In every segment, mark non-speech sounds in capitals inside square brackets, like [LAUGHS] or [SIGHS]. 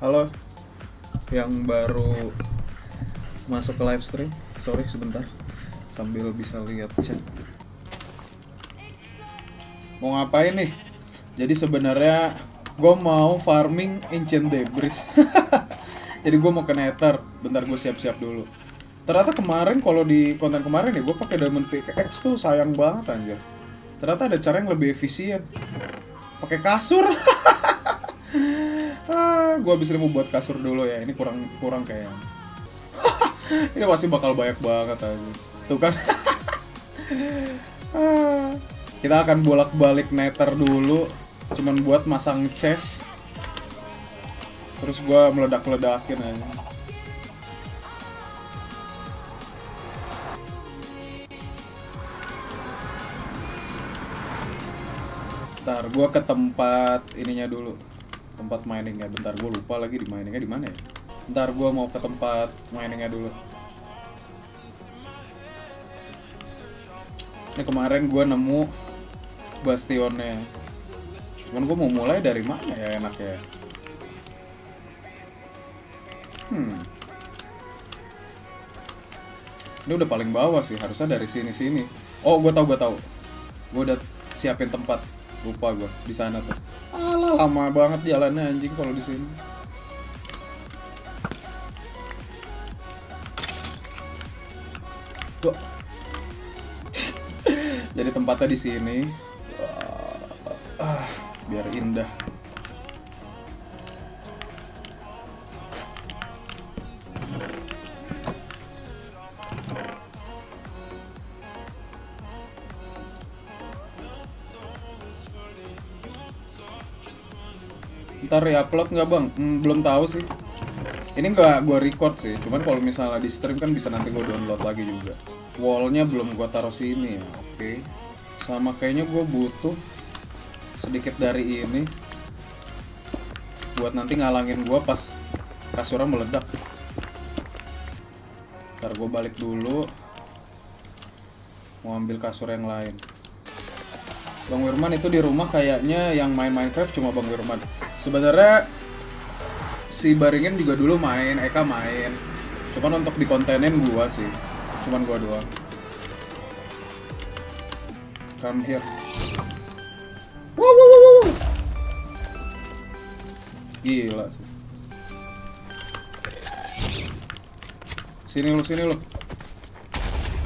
Halo yang baru masuk ke live stream. Sorry sebentar. Sambil bisa lihat chat. Mau ngapain nih? Jadi sebenarnya gue mau farming ancient debris. [LAUGHS] Jadi gue mau ke nether. Bentar gue siap-siap dulu. Ternyata kemarin kalau di konten kemarin ya gue pakai diamond pickaxe tuh sayang banget anjir. Ternyata ada cara yang lebih efisien. Pakai kasur. [LAUGHS] ah, gue abis ini mau buat kasur dulu ya. Ini kurang kurang kayak. [LAUGHS] ini pasti bakal banyak banget aja. Tuh kan. [LAUGHS] Ah, kita akan bolak-balik nether dulu. Cuman buat masang chest. Terus gue meledak-ledakin aja. Bentar, gua ke tempat ininya dulu. Tempat miningnya. Bentar, gua lupa lagi di miningnya di mana ya. Bentar, gua mau ke tempat miningnya dulu. Ini kemarin gua nemu bastionnya. Cuman gua mau mulai dari mana ya enaknya? Hmm. Ini udah paling bawah sih, harusnya dari sini-sini. Oh, gua tahu, gua tahu. Gua udah siapin tempat lupa gue di sana tuh alah lama banget jalannya anjing kalau di sini. Gua... [LAUGHS] jadi tempatnya di sini. Ah, biar indah Ntar upload nggak bang? Hmm, belum tahu sih. Ini nggak gue record sih. Cuman kalau misalnya di stream kan bisa nanti gue download lagi juga. Wallnya belum gue taruh sini ya. Oke. Sama kayaknya gue butuh sedikit dari ini buat nanti ngalangin gue pas kasurnya meledak. Ntar gue balik dulu. Mau ambil kasur yang lain. Bang Wirman itu di rumah kayaknya yang main Minecraft cuma Bang Wirman. Sebenarnya si Baringin juga dulu main, Eka main. Cuman untuk dikontenin gua sih. Cuman gua doang. Come here. Wow, wow, wow, wow. Gila sih. Sini lu, sini lu.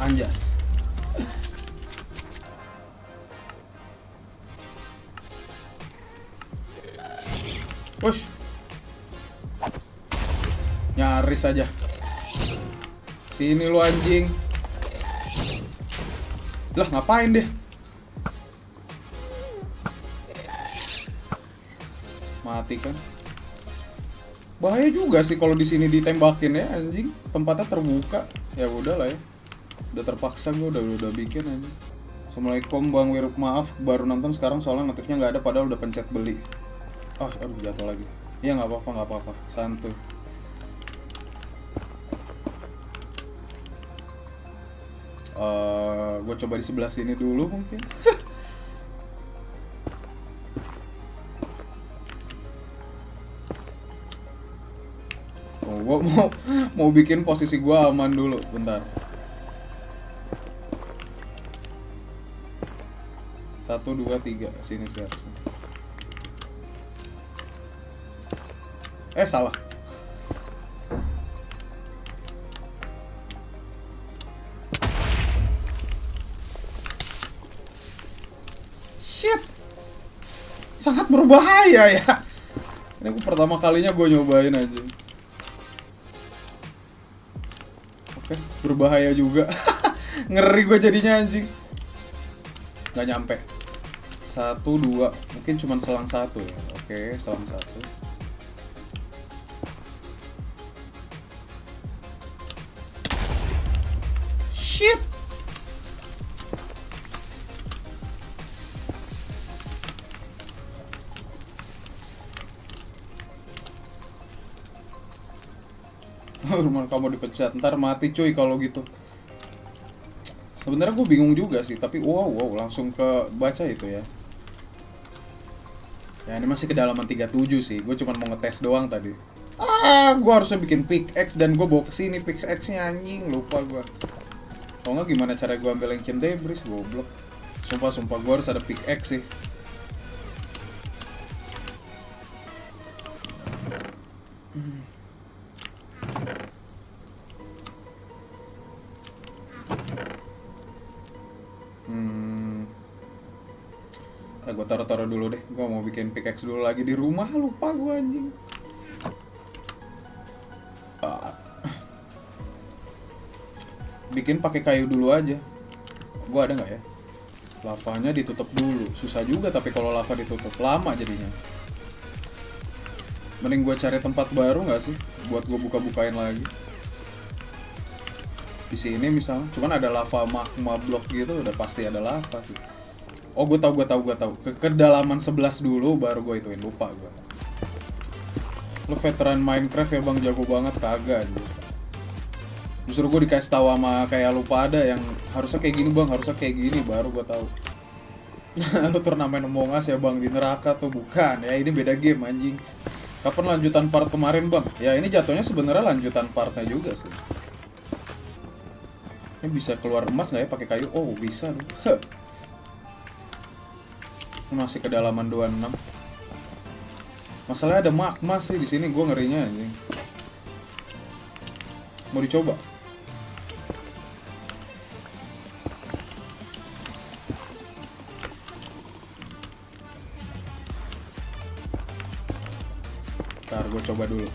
Anjas. Nyaris aja. Sini lu anjing. Lah ngapain deh? Mati kan? Bahaya juga sih kalau di sini ditembakin ya anjing. Tempatnya terbuka. Ya udah lah ya. Udah terpaksa gue udah udah bikin anjing. Assalamualaikum Bang Wir, maaf baru nonton sekarang soalnya notifnya nggak ada padahal udah pencet beli. Oh, aduh jatuh lagi. Iya nggak apa-apa, nggak apa-apa. Santuy. Uh, gue coba di sebelah sini dulu mungkin. gue mau mau bikin posisi gue aman dulu, bentar. Satu, dua, tiga, sini sih. Eh salah. Berbahaya ya. Ini aku pertama kalinya gue nyobain aja. Oke, berbahaya juga. [LAUGHS] Ngeri gue jadinya anjing. Gak nyampe. Satu, dua. Mungkin cuma selang satu ya. Oke, selang satu. Rumah kamu dipecat, ntar mati cuy kalau gitu. Sebenarnya gue bingung juga sih, tapi wow wow langsung ke baca itu ya. Ya ini masih kedalaman 37 sih, gue cuma mau ngetes doang tadi. Ah, gua harusnya bikin pickaxe dan gua bawa ke sini pickaxe-nya anjing, lupa gua. Kalau nggak gimana cara gua ambil ancient debris, goblok. Sumpah, sumpah gua harus ada pickaxe sih. Bikin pickaxe dulu lagi di rumah. Lupa gue anjing. Ah. Bikin pakai kayu dulu aja. Gue ada nggak ya? Lavanya ditutup dulu. Susah juga tapi kalau lava ditutup lama jadinya. Mending gue cari tempat baru nggak sih? Buat gue buka-bukain lagi. Di sini misalnya, cuman ada lava magma block gitu, udah pasti ada lava sih. Oh, gue tau, gue tau, gue tau. Ke kedalaman 11 dulu, baru gue ituin. Lupa gue. Lu veteran Minecraft ya bang, jago banget kagak aja. Justru gue dikasih tahu sama kayak lupa ada yang harusnya kayak gini bang, harusnya kayak gini, baru gue tahu. [LAUGHS] Lu turnamen Among Us ya bang, di neraka tuh bukan. Ya ini beda game anjing. Kapan lanjutan part kemarin bang? Ya ini jatuhnya sebenarnya lanjutan partnya juga sih. Ini bisa keluar emas nggak ya pakai kayu? Oh bisa nih. Masih kedalaman 26. Masalahnya ada magma sih di sini, gue ngerinya anjing. Mau dicoba? Ntar gue coba dulu.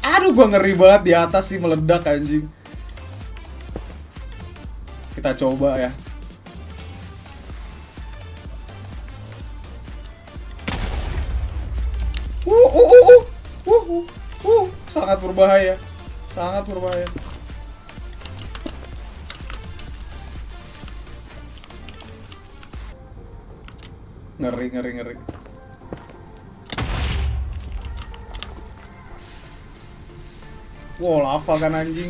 Aduh, gua ngeri banget di atas sih meledak anjing. Kita coba ya. Uh, uh, uh, uh, uh, uh, uh, sangat berbahaya, sangat berbahaya. Ngeri, ngeri, ngeri. Wow, lava kan anjing.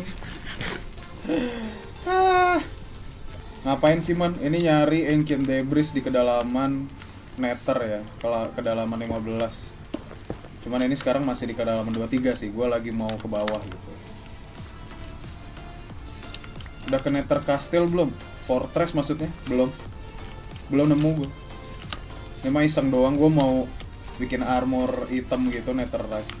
Ngapain sih man? Ini nyari ancient debris di kedalaman nether ya. Kalau kedalaman 15. Cuman ini sekarang masih di kedalaman 23 sih. Gua lagi mau ke bawah gitu. Udah ke nether castle belum? Fortress maksudnya? Belum. Belum nemu gue. Ini mah iseng doang gue mau bikin armor hitam gitu netherite.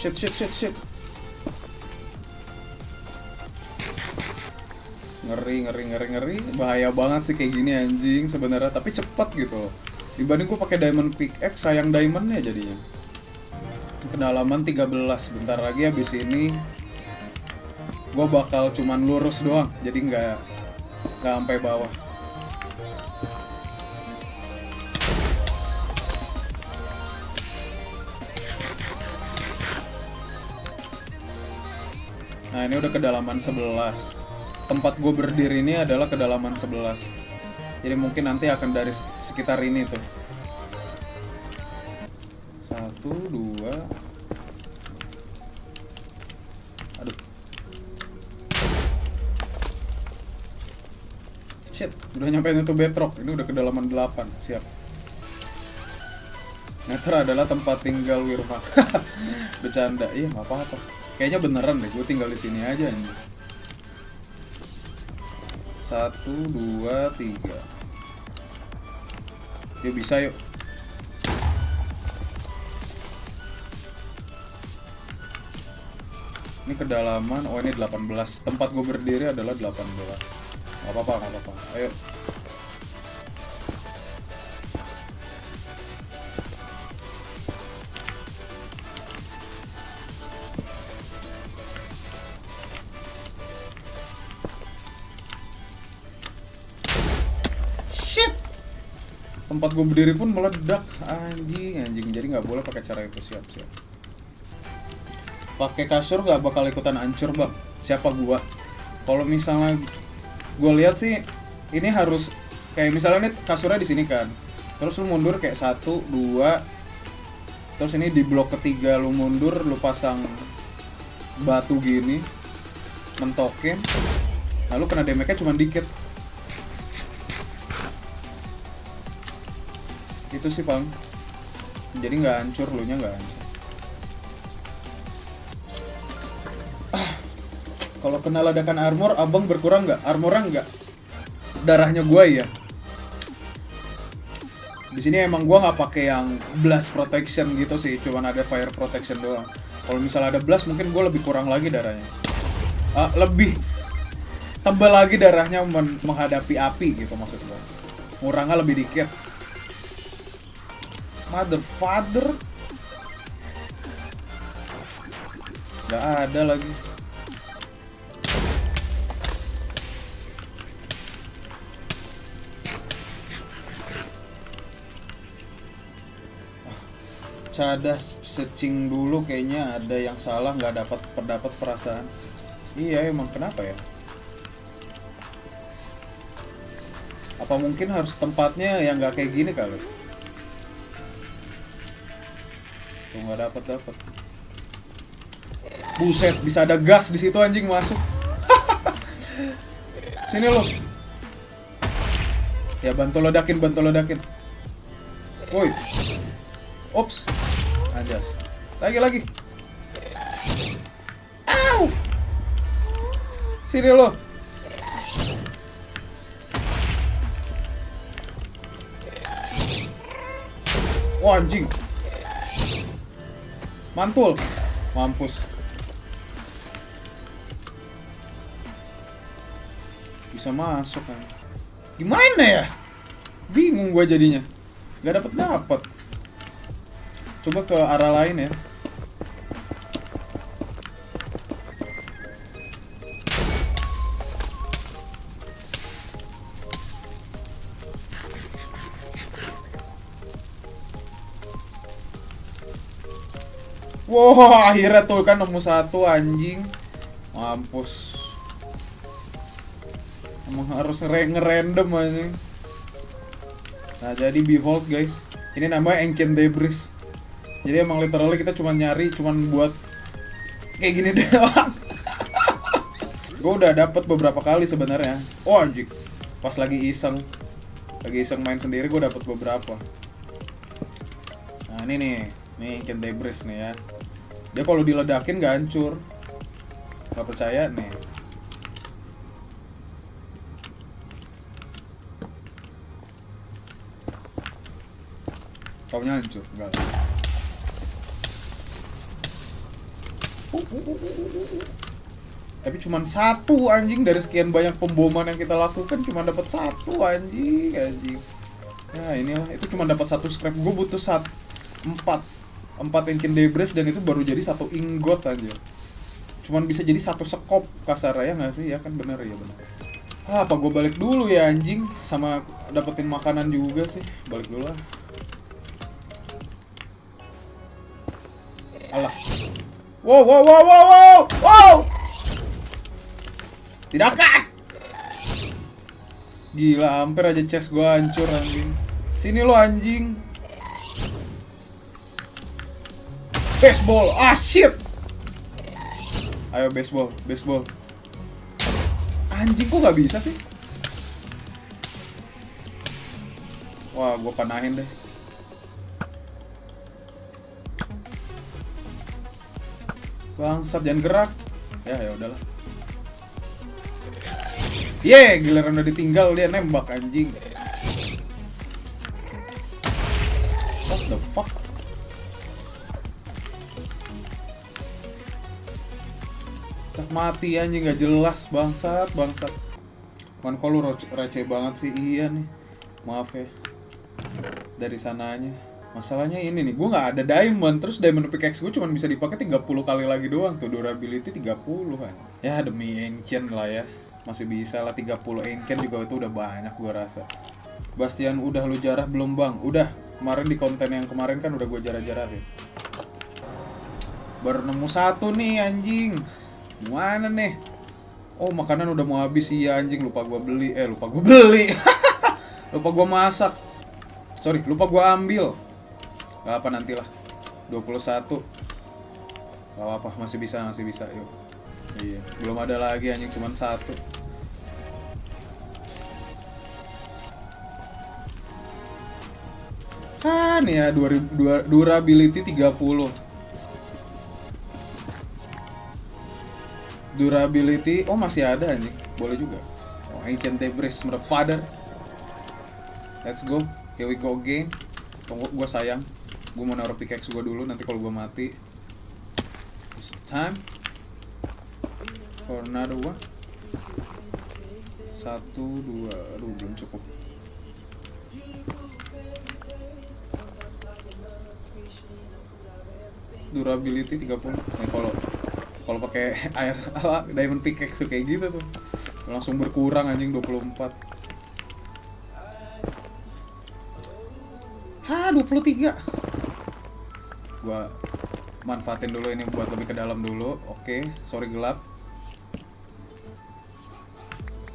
Shit, shit, shit, shit. Ngeri, ngeri, ngeri, ngeri. Bahaya banget sih kayak gini anjing sebenarnya, tapi cepet gitu. Dibanding gue pakai diamond pickaxe, sayang diamondnya jadinya. Kedalaman 13, bentar lagi habis ini gue bakal cuman lurus doang, jadi nggak nggak sampai bawah. Nah ini udah kedalaman 11 Tempat gue berdiri ini adalah kedalaman 11 Jadi mungkin nanti akan dari sekitar ini tuh. Satu, dua. Aduh. Shit, udah nyampe itu bedrock. Ini udah kedalaman 8, siap. Nether adalah tempat tinggal Wirma. [LAUGHS] Bercanda, iya apa-apa Kayaknya beneran deh, gue tinggal di sini aja nih. Satu, dua, tiga. Yuk bisa yuk. Ini kedalaman, oh ini 18. Tempat gue berdiri adalah 18. Gak apa-apa, gak apa-apa. Ayo. Tempat gue berdiri pun meledak anjing anjing. Jadi nggak boleh pakai cara itu siap siap. Pakai kasur nggak bakal ikutan hancur bang. Siapa gua? Kalau misalnya gue lihat sih ini harus kayak misalnya nih kasurnya di sini kan. Terus lu mundur kayak satu dua. Terus ini di blok ketiga lu mundur lu pasang batu gini mentokin. Lalu kena damage-nya cuma dikit itu sih bang. Jadi nggak hancur lu nya nggak hancur. Ah kalau kena ledakan armor abang berkurang nggak? Armornya nggak? Darahnya gua ya di sini emang gua nggak pakai yang blast protection gitu sih cuman ada fire protection doang. Kalau misalnya ada blast mungkin gua lebih kurang lagi darahnya. Ah, lebih tebal lagi darahnya men- menghadapi api gitu maksud gua. Ngurangnya lebih dikit mother father? Nggak ada lagi. Cadas secing dulu kayaknya ada yang salah nggak dapat pendapat perasaan. Iya emang kenapa ya? Apa mungkin harus tempatnya yang nggak kayak gini kali tuh nggak dapat dapat buset bisa ada gas di situ anjing masuk [LAUGHS] sini lo ya bantu ledakin bantu ledakin woi Ups. Anjas. Lagi lagi. Au. Sini lo. Wah anjing. Mantul. Mampus. Bisa masuk kan. Gimana ya? Bingung gua jadinya. Gak dapet dapet. Coba ke arah lain ya. Wah, akhirnya tuh kan nemu satu anjing. Mampus. Emang harus ngerandom anjing. Nah, jadi behold guys. Ini namanya Ancient Debris. Jadi emang literally kita cuma nyari cuman buat kayak gini [LAUGHS] doang. gue udah dapet beberapa kali sebenarnya. Oh anjing. Pas lagi iseng. Lagi iseng main sendiri gue dapet beberapa. Nah, ini nih. Nih Ancient Debris nih ya. Dia kalau diledakin nggak hancur. Gak percaya nih. Taunya hancur, enggak. Tapi cuman satu anjing dari sekian banyak pemboman yang kita lakukan cuma dapat satu anjing anjing. Ya inilah itu cuma dapat satu scrap. Gue butuh sat empat empat engine debris dan itu baru jadi satu ingot aja. Cuman bisa jadi satu sekop kasar ya nggak sih ya kan bener ya bener. Ah, apa gue balik dulu ya anjing sama dapetin makanan juga sih balik dulu lah. Alah. Wow, wow, wow, wow, wow, wow. Tidak kan? Gila, hampir aja chest gua hancur anjing. Sini lo anjing. Baseball, ah shit. Ayo baseball, baseball. Anjing kok nggak bisa sih? Wah, gua panahin deh. Bangsat jangan gerak. Ya ya udahlah. Ye, giliran udah ditinggal dia nembak anjing. Mati anjing gak jelas bangsat bangsat. Man kok lu receh banget sih iya nih. Maaf ya. Dari sananya. Masalahnya ini nih, gue nggak ada diamond, terus diamond pickaxe gue cuma bisa dipakai 30 kali lagi doang tuh durability 30 kan. Ya demi ancient lah ya. Masih bisa lah 30 ancient juga itu udah banyak gue rasa. Bastian udah lu jarah belum bang? Udah, kemarin di konten yang kemarin kan udah gue jarah-jarahin. Baru nemu satu nih anjing. Mana nih? Oh makanan udah mau habis. Iya anjing lupa gua beli. Eh lupa gua beli. [LAUGHS] Lupa gua masak. Sorry lupa gua ambil. Gak apa nantilah. 21 Gak apa masih bisa masih bisa yuk. Iya, belum ada lagi anjing cuman satu. Kan ya 2000 dua- durability 30. Durability oh masih ada anjing. Boleh juga. Oh, Ancient Debris Motherfather. Let's go. Here we go again. Tunggu gua sayang. Gua mau naruh pickaxe gua dulu nanti kalau gua mati. It's time for another one. Satu, dua, aduh belum cukup. Durability 30. Nah, kalau kalau pakai air [LAUGHS] apa diamond pickaxe tuh kayak gitu tuh. Langsung berkurang anjing 24. Hah, 23. Gua manfaatin dulu ini buat lebih ke dalam dulu. Oke, sorry gelap.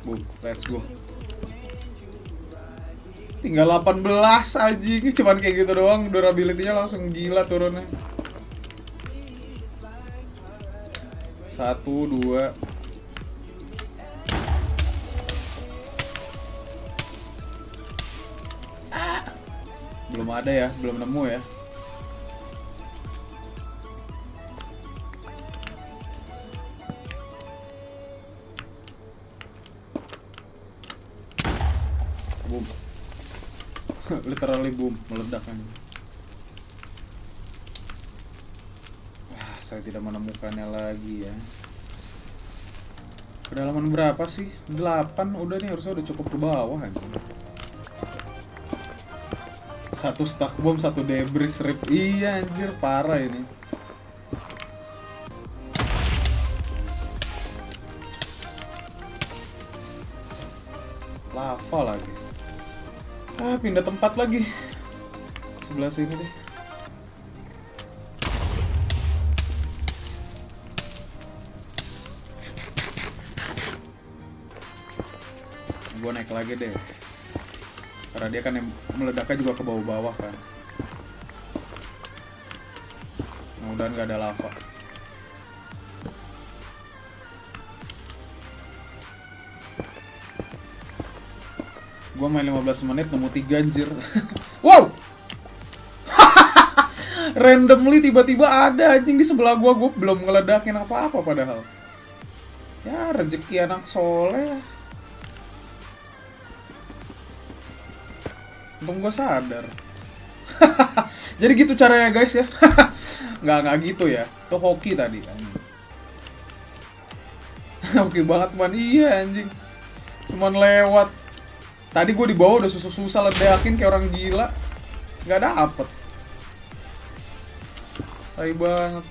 Boom, let's go. Tinggal 18 anjing, cuman kayak gitu doang durability-nya langsung gila turunnya. Satu, dua. Belum ada ya, belum nemu ya. Boom. [LAUGHS] Literally boom, meledak kan. Wah, saya tidak menemukannya lagi ya. Kedalaman berapa sih? 8 udah nih harusnya udah cukup ke bawah. Satu stack bom, satu debris rip. Iya anjir, parah ini. Lava lagi. Ah, pindah tempat lagi. Sebelah sini deh. Gua naik lagi deh. Karena dia kan yang meledaknya juga ke bawah-bawah kan. Mudah-mudahan nggak ada lava. Gua main 15 menit nemu 3 anjir. [LAUGHS] wow! [LAUGHS] Randomly tiba-tiba ada anjing di sebelah gua, gua belum ngeledakin apa-apa padahal. Ya rezeki anak soleh. Untung gua sadar. [LAUGHS] Jadi gitu caranya guys ya. [LAUGHS] nggak nggak gitu ya. Itu hoki tadi. [LAUGHS] Hoki banget man iya anjing. Cuman lewat Tadi gue di bawah udah susah-susah ledakin kayak orang gila. Nggak dapet. Tai banget.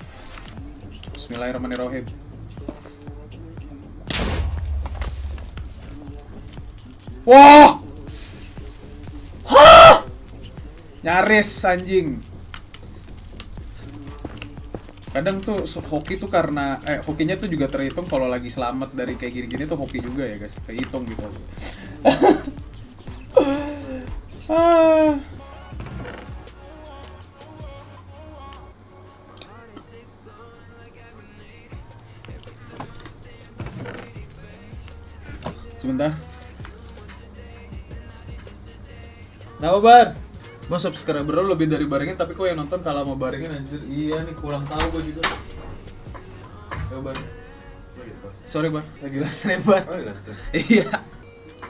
Bismillahirrahmanirrahim. Wah! Hah! Nyaris anjing. Kadang tuh hoki tuh karena eh hokinya tuh juga terhitung kalau lagi selamat dari kayak gini-gini tuh hoki juga ya guys. Kehitung gitu. Ah. [LAUGHS] Sebentar. Kenapa bar? Mau subscriber lo lebih dari barengin tapi kok yang nonton kalah sama barengin anjir. Iya nih kurang tahu gue juga. Ya bar. Sorry bar, lagi last name bar. Oh, iya. Iya.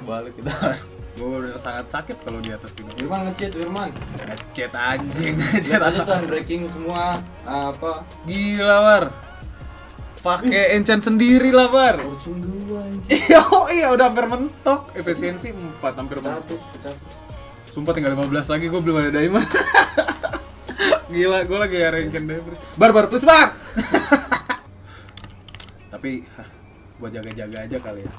Balik kita. Gue udah sangat sakit kalau di atas ini. Firman ngechat Firman. Ngechat anjing, ngechat aja tuh breaking semua apa Gila, Bar. Pakai enchant sendiri lah, Bar. Dua Iya, [LAUGHS] oh iya udah hampir mentok. Efisiensi 4 hampir mentok. pecah pecah. Sumpah tinggal 15 lagi gue belum ada diamond. [LAUGHS] Gila, gue lagi rankin debris. Bar, bar, please, bar. [LAUGHS] Tapi buat jaga-jaga aja kali ya.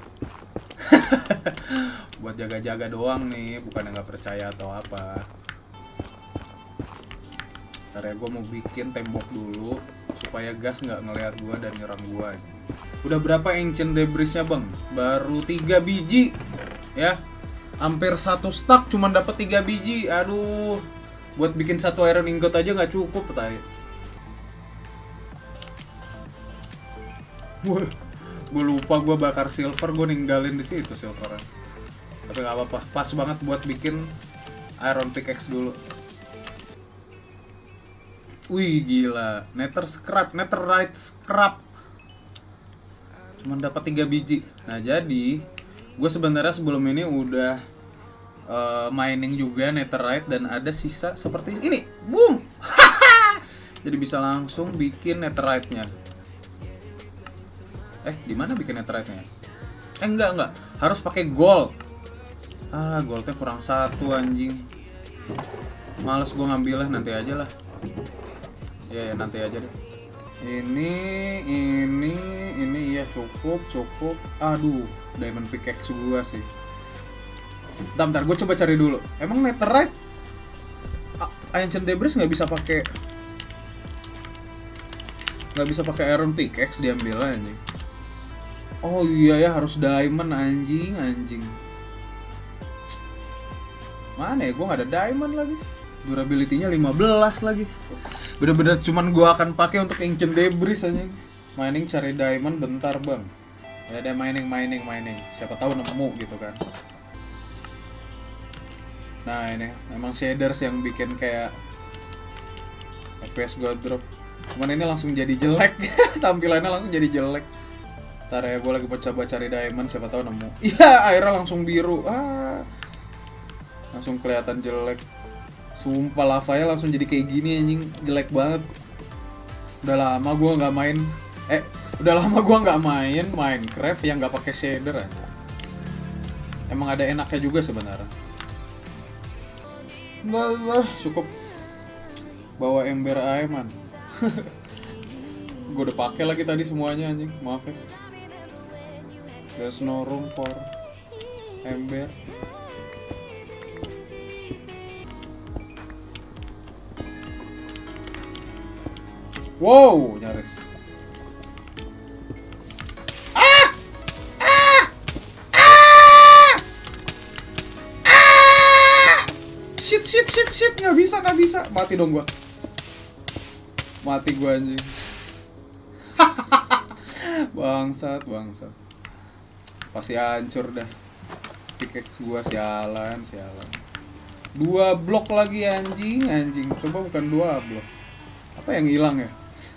[LAUGHS] buat jaga-jaga doang nih, bukan nggak percaya atau apa. Ntar ya gue mau bikin tembok dulu supaya gas nggak ngeliat gue dan nyerang gue. Udah berapa ancient debrisnya bang? Baru 3 biji, ya. Hampir satu stack cuman dapat 3 biji. Aduh, buat bikin satu iron ingot aja nggak cukup, tay. Wah, gue lupa gue bakar silver gue ninggalin di situ silvernya. Tapi nggak apa-apa pas banget buat bikin iron pickaxe dulu. Wih gila. Nether scrap netherite scrap. Cuman dapat tiga biji. Nah jadi gue sebenarnya sebelum ini udah eh, mining juga netherite dan ada sisa seperti ini. Boom! [LAUGHS] Jadi bisa langsung bikin netherite nya eh di mana bikin netherite nya eh enggak enggak. Harus pakai gold. Ah goldnya kurang satu anjing. Males gue ngambilnya nanti aja lah. Ya, ya nanti aja deh. Ini ini ini ya cukup cukup. Aduh diamond pickaxe gua sih. Bentar, bentar gue coba cari dulu. Emang netherite ancient debris nggak bisa pakai nggak bisa pakai iron pickaxe diambil anjing oh iya ya harus diamond anjing anjing. Mana ya gue nggak ada diamond lagi. Durability-nya 15 lagi. Bener-bener cuman gue akan pakai untuk ancient debris anjing mining cari diamond bentar bang ya ada mining mining mining. Siapa tahu nemu gitu kan. Nah ini. Emang shaders yang bikin kayak FPS gue drop. Cuman ini langsung jadi jelek. [LAUGHS] Tampilannya langsung jadi jelek. Ntar ya gue lagi coba cari diamond siapa tahu nemu. [LAUGHS] Iya airnya langsung biru. Ah. Langsung kelihatan jelek. Sumpah lavanya langsung jadi kayak gini anjing. Jelek banget. Udah lama gue nggak main. Eh udah lama gue nggak main Minecraft yang nggak pakai shader aja emang ada enaknya juga sebenarnya. Bah, cukup. Bawa ember man. [LAUGHS] Gue udah pakai lagi tadi semuanya anjing. Maaf ya. There's no room for ember. Wow, nyaris. Bisa. Mati dong gua. Mati gua anjing. [LAUGHS] bangsat, bangsat. Pasti hancur dah. Pickaxe gua sialan, sialan. Dua blok lagi anjing, anjing. Coba bukan dua blok apa yang hilang ya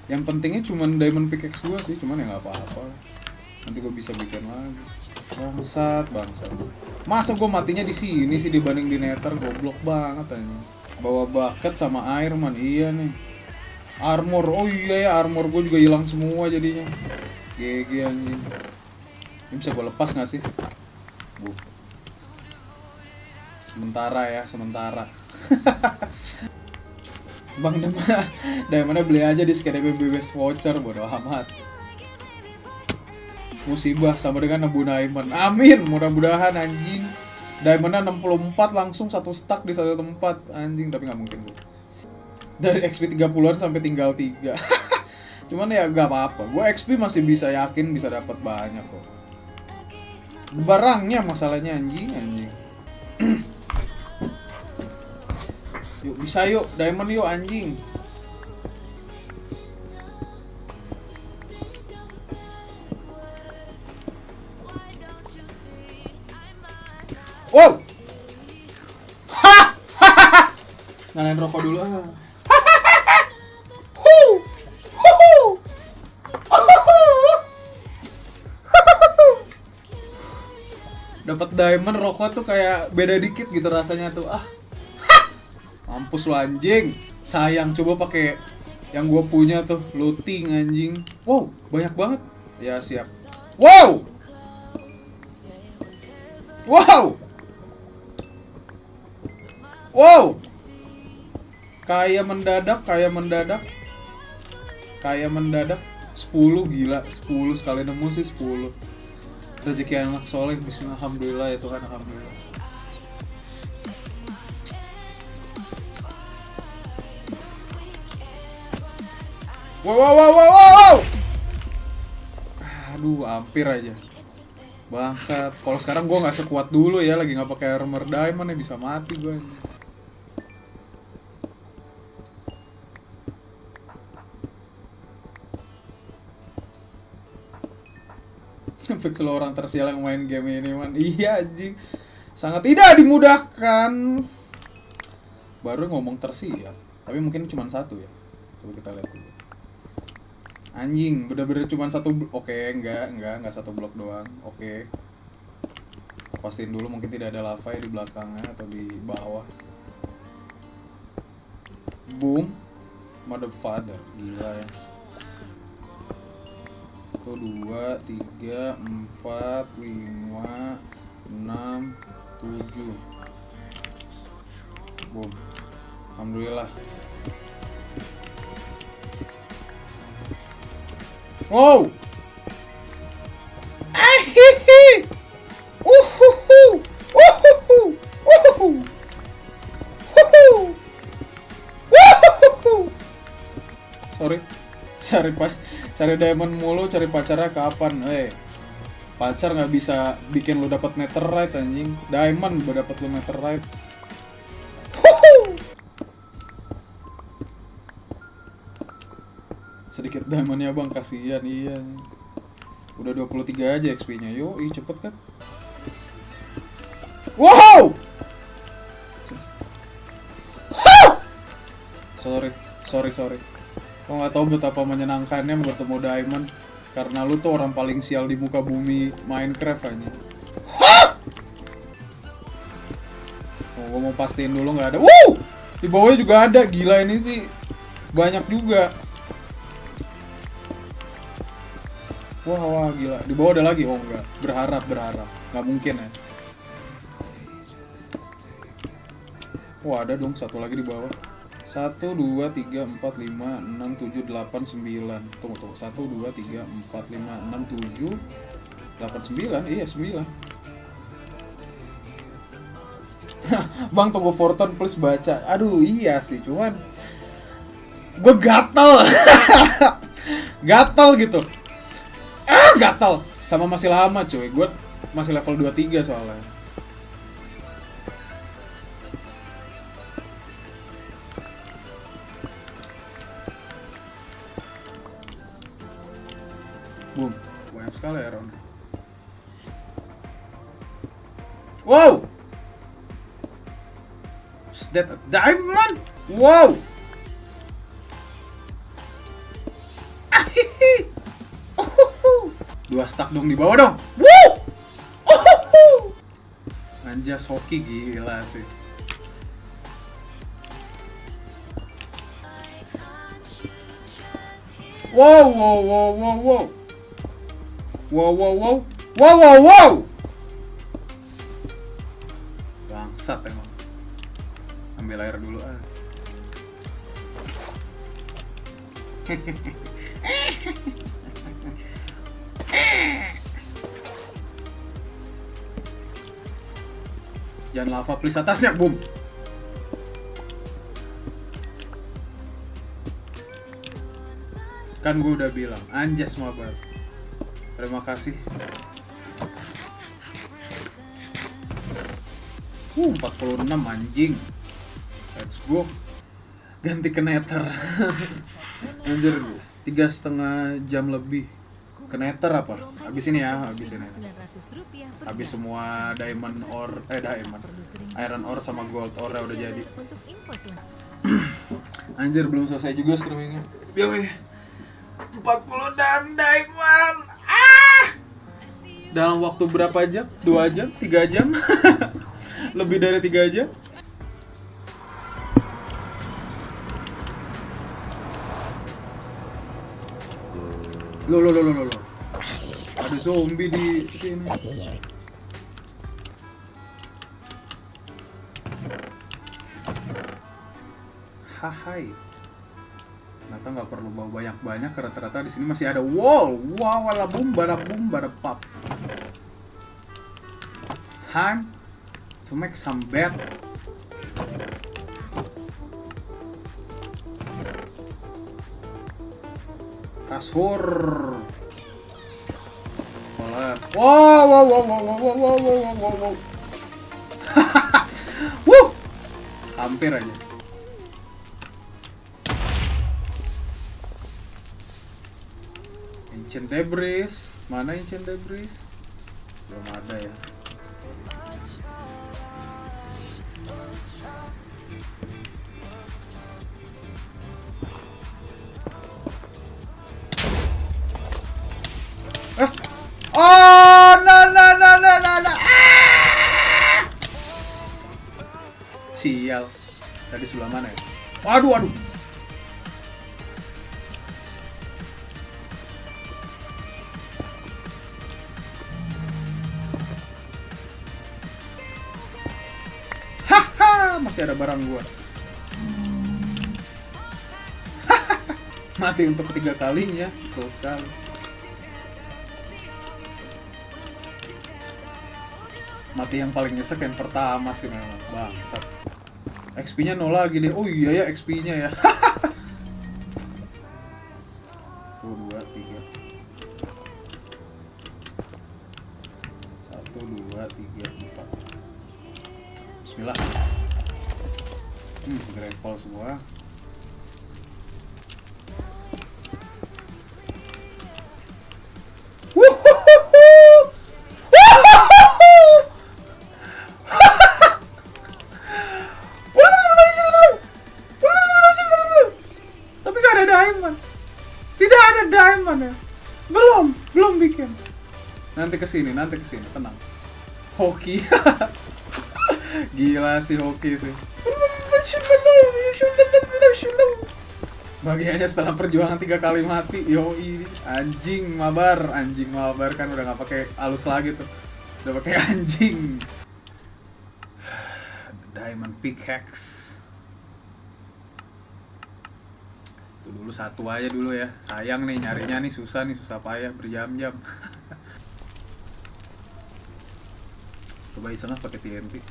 yang pentingnya cuman diamond pickaxe gue sih cuman ya nggak apa-apa nanti gue bisa bikin lagi bangsat bangsat masa gue matinya di sini sih dibanding di nether goblok banget aja bawa bucket sama air man iya nih armor oh iya ya armor gue juga hilang semua jadinya GG anjing ini bisa gue lepas nggak sih Bu. sementara ya sementara [LAUGHS] Bang Dema, Diamondnya beli aja di SKDB BBS voucher, bodo amat. Musibah sama dengan nebu diamond. Amin, mudah-mudahan anjing. Diamondnya 64 langsung satu stack di satu tempat anjing, tapi nggak mungkin tuh. Dari XP 30-an sampai tinggal 3. [LAUGHS] Cuman ya gak apa-apa. Gue XP masih bisa yakin bisa dapat banyak kok. Barangnya masalahnya anjing, anjing. [CLEARS THROAT] Yuk bisa yuk, diamond yuk anjing. Rokok dulu ah. Dapat diamond rokok tuh kayak beda dikit gitu rasanya tuh ah. Mampus lu anjing. Sayang coba pakai yang gue punya tuh looting anjing. Wow, banyak banget. Ya siap. Wow. Wow. Wow. Kayak mendadak, kayak mendadak. Kayak mendadak 10 gila, 10 sekali nemu sih 10. Rezeki anak soleh, bismillah, alhamdulillah ya Tuhan, alhamdulillah. Wow, wow, wow, wow, wow, wow. Aduh, hampir aja. Bangsat. Kalau sekarang gua nggak sekuat dulu ya, lagi nggak pakai armor diamond ya bisa mati gua. Fix lo orang tersial yang main game ini man. Iya anjing. Sangat tidak dimudahkan. Baru ngomong tersial tapi mungkin cuma satu ya. Coba kita lihat dulu. Anjing bener-bener cuma satu oke enggak enggak enggak satu blok doang. Oke. Pastiin dulu mungkin tidak ada lava ya di belakangnya atau di bawah. Boom. Mother father gila ya satu dua tiga empat lima enam tujuh. Boom. Alhamdulillah. Wow. Ahihi. Sorry. Cari pas cari diamond mulu cari pacarnya kapan? Eh pacar nggak bisa bikin lu dapat netherite anjing. Diamond udah dapat lu netherite Huhu. sedikit diamondnya bang kasihan iya. Udah 23 aja XP nya yo ih cepet kan? Wow! Sorry sorry sorry Lo nggak tahu betapa menyenangkannya bertemu Diamond karena lu tuh orang paling sial di muka bumi Minecraft aja. Oh, gua mau pastiin dulu nggak ada. Wuh! Di bawahnya juga ada. Gila ini sih. Banyak juga. Wah, wah, gila. Di bawah ada lagi. Oh, enggak. Berharap, berharap. Nggak mungkin ya. Wah, ada dong satu lagi di bawah satu dua tiga empat lima enam tujuh delapan sembilan. Tunggu tunggu. Satu dua tiga empat lima enam tujuh delapan sembilan. Iya sembilan. [LAUGHS] Bang tunggu Fortune plus baca. Aduh iya sih cuman gue gatel. [LAUGHS] Gatel gitu. Ah gatel. Sama masih lama cuy. Gue masih level 23 soalnya. Wow. Is that a diamond? Wow. Dua stack dong di bawah dong. Woo. Anjas hoki gila sih. Wow, wow, wow, wow, wow. Wow, wow, wow. Wow, wow, wow. Bangsat emang. Ambil air dulu ah. [LAUGHS] Jangan lava please atasnya, boom. Kan gue udah bilang, anjas mabar. Terima kasih. Uh, 46 anjing. Let's go. Ganti ke nether. [LAUGHS] Anjir, tiga setengah jam lebih. Ke nether apa? Habis ini ya, habis ini. Habis semua diamond ore, eh diamond. Iron ore sama gold ore udah jadi. [CLEARS THROAT] Anjir, belum selesai juga streamingnya. Biar weh. 40 dan diamond. Ah! Dalam waktu berapa jam? 2 jam? 3 jam? [LAUGHS] Lebih dari 3 jam? Lo lo lo lo lo. Ada zombie di sini. Hahai. Ternyata nggak perlu bawa banyak-banyak karena ternyata di sini masih ada wall. Wow, wala boom, bada boom, bada pop. Time to make some bed. Kasur. Wow, wow, wow, wow, wow, wow, wow, wow, wow, wow! [LAUGHS] Hampir aja. Ancient debris. Mana ancient debris? belum ada ya Tadi sebelah mana ya? Waduh, waduh. Haha, masih ada barang gua. Mati untuk ketiga kalinya, betul sekali. Mati yang paling nyesek yang pertama sih memang, bangsat. XP-nya nol lagi deh. Oh iya ya XP-nya ya. [LAUGHS] ke sini, nanti ke sini, tenang. Hoki. [LAUGHS] Gila sih hoki sih. Bagiannya setelah perjuangan tiga kali mati, yoi anjing mabar, anjing mabar kan udah nggak pakai alus lagi tuh, udah pakai [LAUGHS] anjing. Diamond pickaxe. Itu dulu satu aja dulu ya. Sayang nih nyarinya nih susah nih, susah payah berjam-jam. [LAUGHS] Coba iseng ah pakai TNT. [LAUGHS]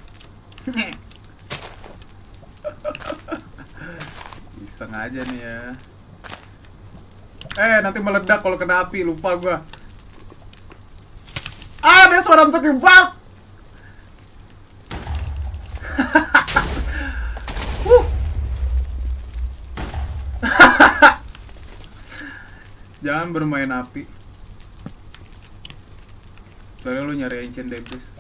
iseng aja nih ya. Eh, nanti meledak kalau kena api, lupa gua. Ah, what I'm talking about. Wuh. Jangan bermain api. Soalnya lu nyari ancient debris.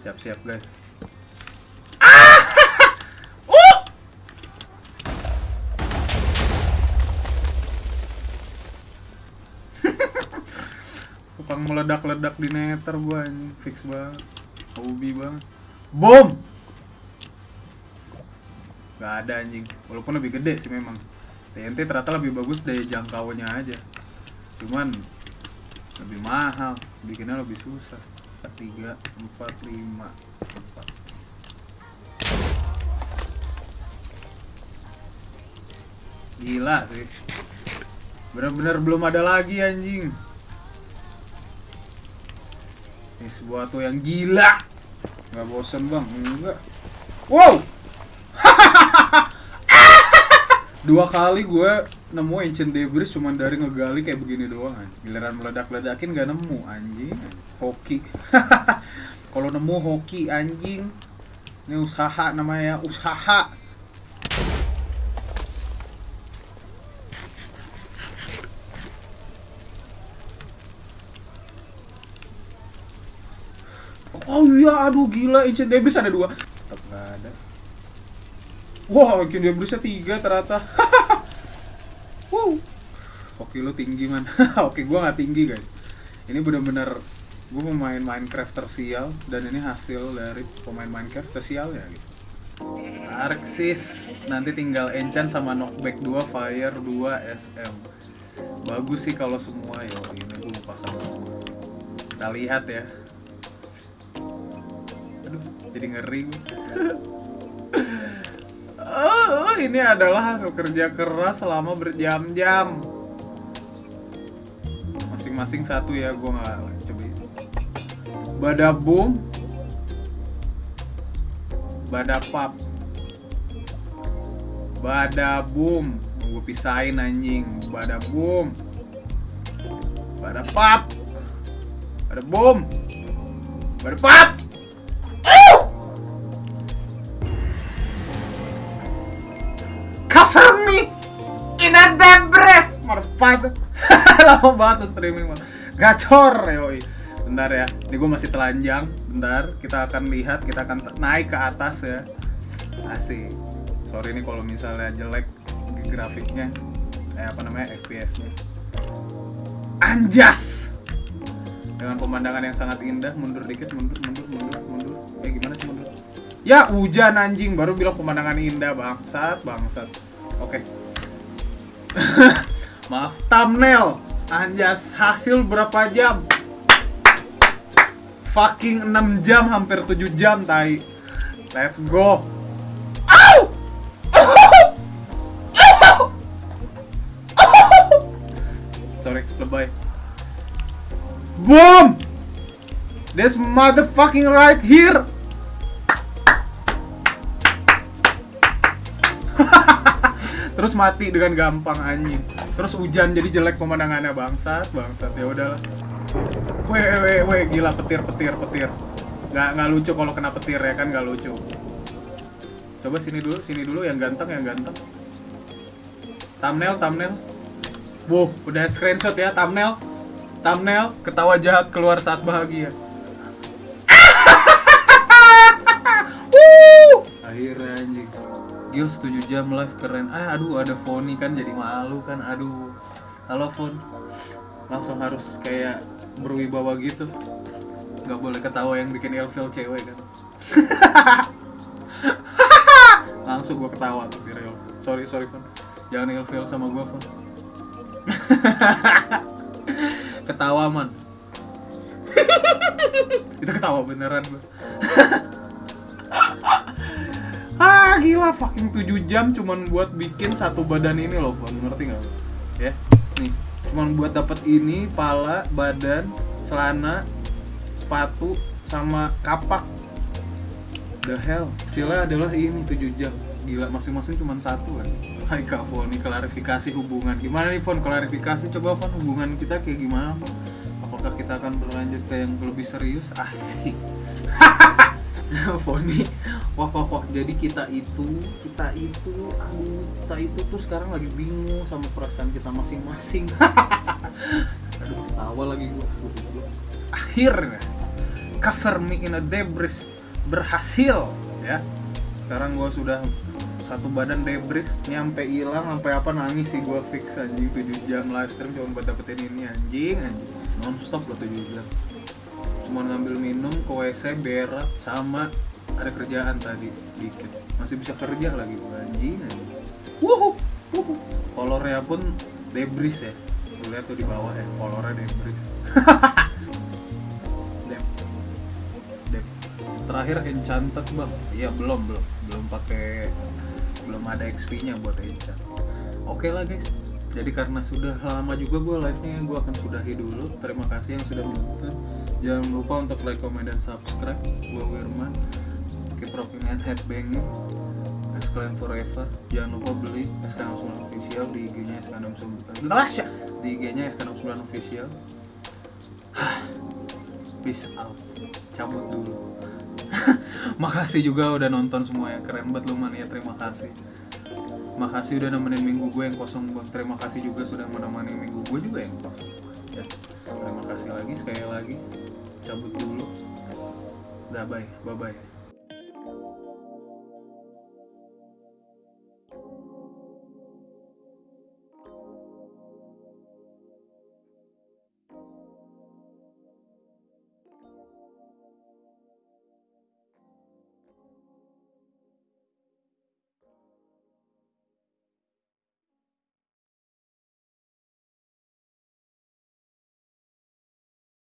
Siap-siap guys. [LAUGHS] Tukang meledak-ledak di nether gua anjing, fix banget. Hobi banget. Bom! Gak ada anjing. Walaupun lebih gede sih memang. TNT ternyata lebih bagus dari jangkauannya aja. Cuman lebih mahal, bikinnya lebih susah. 3 4 5 4 Gila sih. Bener-bener belum ada lagi anjing. Ini sebuah tuh yang gila. Nggak bosen bang, enggak. Wow. [LAUGHS] Dua kali gue nemu ancient debris cuman dari ngegali kayak begini doang anjing. Giliran meledak-ledakin gak nemu anjing. Hoki. [LAUGHS] Kalau nemu hoki anjing. Ini usaha namanya usaha. Oh iya, aduh gila, ancient debris ada dua. Tetap ada. Wah, ancient debrisnya tiga ternyata. [LAUGHS] wow. Oke lu tinggi man. [LAUGHS] Oke gua nggak tinggi guys. Ini bener-bener gue pemain Minecraft tersial dan ini hasil dari pemain Minecraft tersial ya gitu. Arxis nanti tinggal enchant sama knockback 2 fire 2 SM. Bagus sih kalau semua ya. Ini gue lupa sama. Kita lihat ya. Aduh, jadi ngeri gue. [LAUGHS] Ini adalah hasil kerja keras selama berjam-jam. Masing-masing satu ya, gue nggak coba. Badabum, badapap, badabum. Gue pisahin anjing. Badabum, badapap, badabum, badapap. Cover me in a debris, motherfucker. lama banget tuh streaming mah. Gacor yoi. Bentar ya, ini gue masih telanjang. Bentar, kita akan lihat, kita akan naik ke atas ya. Asik. Sorry nih kalau misalnya jelek grafiknya, eh apa namanya FPS-nya. Anjas. Dengan pemandangan yang sangat indah, mundur dikit, mundur, mundur, mundur, mundur. Eh gimana sih mundur? Ya hujan anjing, baru bilang pemandangan indah bangsat, bangsat. Oke. [LAUGHS] Maaf, thumbnail. Anjas, hasil berapa jam? Fucking 6 jam, hampir 7 jam, tai. Let's go. Sorry, lebay. Boom! This motherfucking right here. [LAUGHS] Terus mati dengan gampang anjing. Terus hujan jadi jelek pemandangannya bangsat, bangsat. Ya udahlah. Weh, weh, weh, gila petir, petir, petir. Nggak, nggak lucu kalau kena petir ya kan nggak lucu. Coba sini dulu, sini dulu yang ganteng, yang ganteng. Thumbnail, thumbnail. Wow, udah screenshot ya thumbnail. Thumbnail ketawa jahat keluar saat bahagia. [LAUGHS] Akhirnya anjing. Gil 7 jam live keren. Ah, aduh ada Foni kan jadi malu kan. Aduh. Halo Fon. Langsung harus kayak berwibawa gitu. Gak boleh ketawa yang bikin ilfil cewek kan. [LAUGHS] Langsung gua ketawa di real. Sorry, sorry Fon. Jangan ilfil sama gua Fon. [LAUGHS] ketawa man. [LAUGHS] Itu ketawa beneran gua. Gila fucking 7 jam cuman buat bikin satu badan ini loh Fon ngerti nggak lo? ya nih cuman buat dapat ini pala badan celana sepatu sama kapak. The hell hasilnya adalah ini 7 jam. Gila masing-masing cuman satu kan? Hai Kak Fon, nih klarifikasi hubungan. Gimana nih Fon, klarifikasi? Coba Fon hubungan kita kayak gimana Fon? Apakah kita akan berlanjut ke yang lebih serius? Asik [LAUGHS] Foni wah wah wah. Jadi kita itu kita itu aduh kita itu tuh sekarang lagi bingung sama perasaan kita masing-masing. [LAUGHS] Aduh ketawa lagi gua. Akhirnya cover me in a debris berhasil ya. Sekarang gua sudah satu badan debris nyampe hilang sampai apa nangis sih gua fix anjing. 7 jam live stream cuma buat dapetin ini anjing anjing. Non stop loh 7 jam cuma ngambil minum ke WC berak sama ada kerjaan tadi dikit. Masih bisa kerja lagi anjing anjing. Wuhu wuhu. Kolornya pun debris ya. Lu lihat tuh di bawah ya kolornya debris. [LAUGHS] Dep. Dep. terakhir enchanted bang. Iya belum belum. Belum pakai belum ada XP nya buat enchant oke lah guys. Jadi karena sudah lama juga gue live nya gue akan sudahi dulu. Terima kasih yang sudah menonton jangan lupa untuk like comment dan subscribe. Gue Wirman keep rocking and headbanging Kalian forever. Jangan lupa beli SK69 official di IG nya SK69 di IG nya SK69 official. [SIGHS] Peace out. Cabut dulu. [LAUGHS] Makasih juga udah nonton semua ya. Keren banget lu man. Ya terima kasih. Makasih udah nemenin minggu gue yang kosong bang. Terima kasih juga sudah menemani minggu gue juga yang kosong ya terima kasih lagi sekali lagi cabut dulu. Udah bye. Bye bye